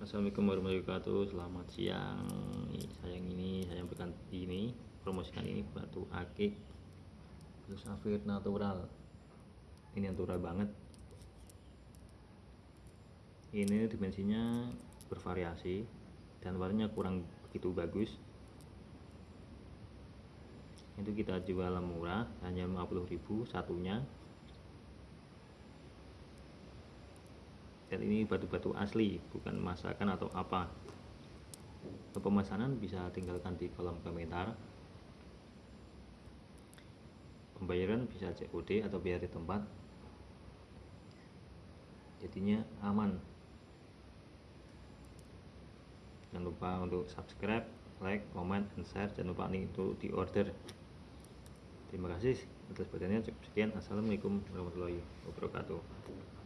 Assalamualaikum warahmatullahi wabarakatuh. Selamat siang. Sayang ini saya berikan ini. Promosikan ini batu akik. Batu safir natural. Ini natural banget. Ini dimensinya bervariasi Dan warnanya kurang begitu bagus. Itu kita jual murah Hanya 50.000 satunya dan ini batu-batu asli bukan masakan atau apa. Untuk pemesanan bisa tinggalkan di kolom komentar pembayaran bisa COD atau biaya di tempat. Jadinya aman. Jangan lupa untuk subscribe like, comment, and share. Jangan lupa nih untuk di order terima kasih atas perhatiannya. Cukup sekian. Assalamualaikum warahmatullahi wabarakatuh